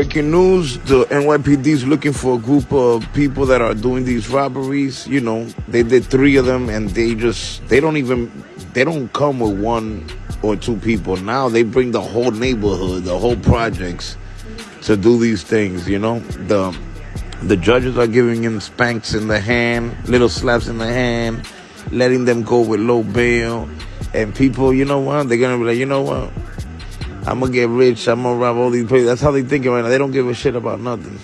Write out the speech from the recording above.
Breaking news, the NYPD is looking for a group of people that are doing these robberies. You know, they did three of them and they just, they don't even, they don't come with one or two people. Now they bring the whole neighborhood, the whole projects to do these things, you know? The, the judges are giving them spanks in the hand, little slaps in the hand, letting them go with low bail. And people, you know what? They're going to be like, you know what? I'm gonna get rich. I'm gonna rob all these places. That's how they thinking right now. They don't give a shit about nothing.